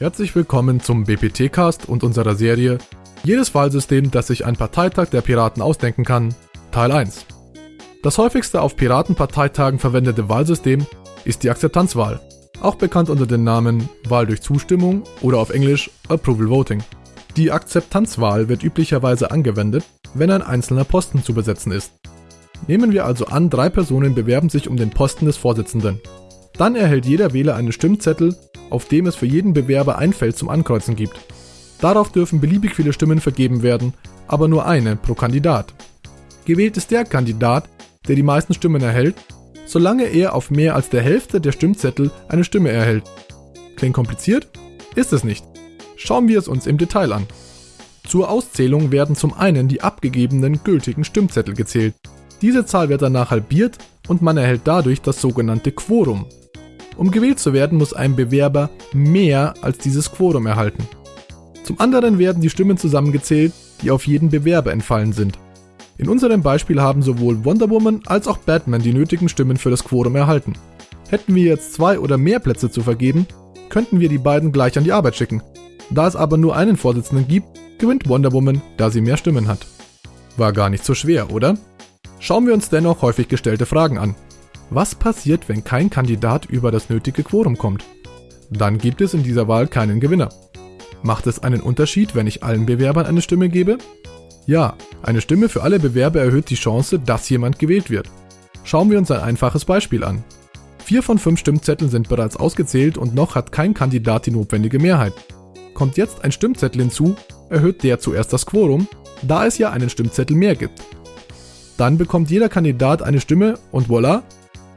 Herzlich willkommen zum BPT-Cast und unserer Serie Jedes Wahlsystem, das sich ein Parteitag der Piraten ausdenken kann, Teil 1. Das häufigste auf Piratenparteitagen verwendete Wahlsystem ist die Akzeptanzwahl, auch bekannt unter den Namen Wahl durch Zustimmung oder auf Englisch Approval Voting. Die Akzeptanzwahl wird üblicherweise angewendet, wenn ein einzelner Posten zu besetzen ist. Nehmen wir also an, drei Personen bewerben sich um den Posten des Vorsitzenden. Dann erhält jeder Wähler einen Stimmzettel, auf dem es für jeden Bewerber ein Feld zum Ankreuzen gibt. Darauf dürfen beliebig viele Stimmen vergeben werden, aber nur eine pro Kandidat. Gewählt ist der Kandidat, der die meisten Stimmen erhält, solange er auf mehr als der Hälfte der Stimmzettel eine Stimme erhält. Klingt kompliziert? Ist es nicht. Schauen wir es uns im Detail an. Zur Auszählung werden zum einen die abgegebenen gültigen Stimmzettel gezählt. Diese Zahl wird danach halbiert und man erhält dadurch das sogenannte Quorum. Um gewählt zu werden, muss ein Bewerber mehr als dieses Quorum erhalten. Zum anderen werden die Stimmen zusammengezählt, die auf jeden Bewerber entfallen sind. In unserem Beispiel haben sowohl Wonder Woman als auch Batman die nötigen Stimmen für das Quorum erhalten. Hätten wir jetzt zwei oder mehr Plätze zu vergeben, könnten wir die beiden gleich an die Arbeit schicken. Da es aber nur einen Vorsitzenden gibt, gewinnt Wonder Woman, da sie mehr Stimmen hat. War gar nicht so schwer, oder? Schauen wir uns dennoch häufig gestellte Fragen an. Was passiert, wenn kein Kandidat über das nötige Quorum kommt? Dann gibt es in dieser Wahl keinen Gewinner. Macht es einen Unterschied, wenn ich allen Bewerbern eine Stimme gebe? Ja, eine Stimme für alle Bewerber erhöht die Chance, dass jemand gewählt wird. Schauen wir uns ein einfaches Beispiel an. Vier von fünf Stimmzetteln sind bereits ausgezählt und noch hat kein Kandidat die notwendige Mehrheit. Kommt jetzt ein Stimmzettel hinzu, erhöht der zuerst das Quorum, da es ja einen Stimmzettel mehr gibt. Dann bekommt jeder Kandidat eine Stimme und voilà,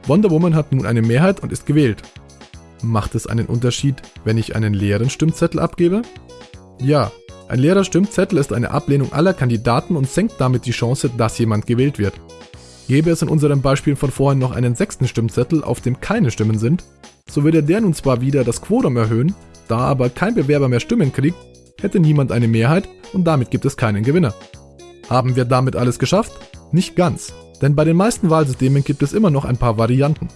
Wonder Woman hat nun eine Mehrheit und ist gewählt. Macht es einen Unterschied, wenn ich einen leeren Stimmzettel abgebe? Ja, ein leerer Stimmzettel ist eine Ablehnung aller Kandidaten und senkt damit die Chance, dass jemand gewählt wird. Gäbe es in unserem Beispiel von vorhin noch einen sechsten Stimmzettel, auf dem keine Stimmen sind, so würde der nun zwar wieder das Quorum erhöhen, da aber kein Bewerber mehr Stimmen kriegt, hätte niemand eine Mehrheit und damit gibt es keinen Gewinner. Haben wir damit alles geschafft? Nicht ganz. Denn bei den meisten Wahlsystemen gibt es immer noch ein paar Varianten.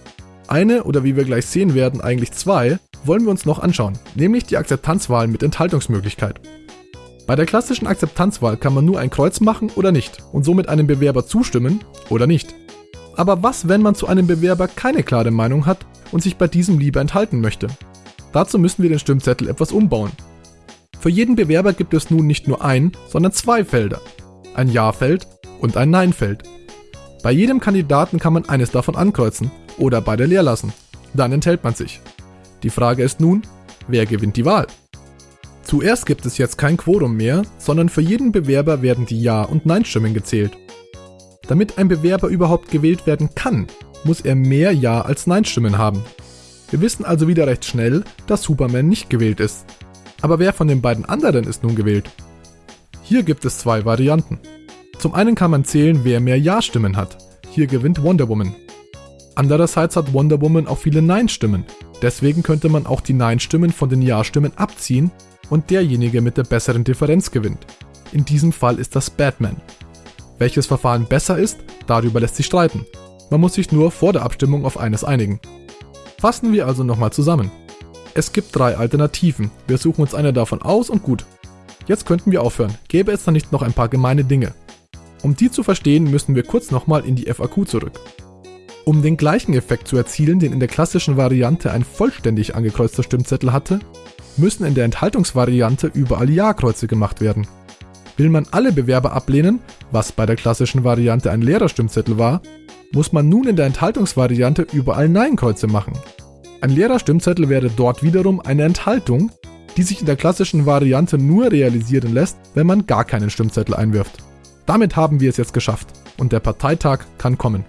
Eine oder wie wir gleich sehen werden, eigentlich zwei, wollen wir uns noch anschauen, nämlich die Akzeptanzwahl mit Enthaltungsmöglichkeit. Bei der klassischen Akzeptanzwahl kann man nur ein Kreuz machen oder nicht und somit einem Bewerber zustimmen oder nicht. Aber was, wenn man zu einem Bewerber keine klare Meinung hat und sich bei diesem lieber enthalten möchte? Dazu müssen wir den Stimmzettel etwas umbauen. Für jeden Bewerber gibt es nun nicht nur ein, sondern zwei Felder. Ein Ja-Feld und ein Nein-Feld. Bei jedem Kandidaten kann man eines davon ankreuzen oder beide leer lassen. Dann enthält man sich. Die Frage ist nun, wer gewinnt die Wahl? Zuerst gibt es jetzt kein Quorum mehr, sondern für jeden Bewerber werden die Ja- und Nein-Stimmen gezählt. Damit ein Bewerber überhaupt gewählt werden kann, muss er mehr Ja- als Nein-Stimmen haben. Wir wissen also wieder recht schnell, dass Superman nicht gewählt ist. Aber wer von den beiden anderen ist nun gewählt? Hier gibt es zwei Varianten. Zum einen kann man zählen, wer mehr Ja-Stimmen hat. Hier gewinnt Wonder Woman. Andererseits hat Wonder Woman auch viele Nein-Stimmen. Deswegen könnte man auch die Nein-Stimmen von den Ja-Stimmen abziehen und derjenige mit der besseren Differenz gewinnt. In diesem Fall ist das Batman. Welches Verfahren besser ist, darüber lässt sich streiten. Man muss sich nur vor der Abstimmung auf eines einigen. Fassen wir also nochmal zusammen. Es gibt drei Alternativen. Wir suchen uns eine davon aus und gut. Jetzt könnten wir aufhören. Gäbe es da nicht noch ein paar gemeine Dinge? Um die zu verstehen, müssen wir kurz nochmal in die FAQ zurück. Um den gleichen Effekt zu erzielen, den in der klassischen Variante ein vollständig angekreuzter Stimmzettel hatte, müssen in der Enthaltungsvariante überall Ja-Kreuze gemacht werden. Will man alle Bewerber ablehnen, was bei der klassischen Variante ein leerer Stimmzettel war, muss man nun in der Enthaltungsvariante überall Nein-Kreuze machen. Ein leerer Stimmzettel wäre dort wiederum eine Enthaltung, die sich in der klassischen Variante nur realisieren lässt, wenn man gar keinen Stimmzettel einwirft. Damit haben wir es jetzt geschafft und der Parteitag kann kommen.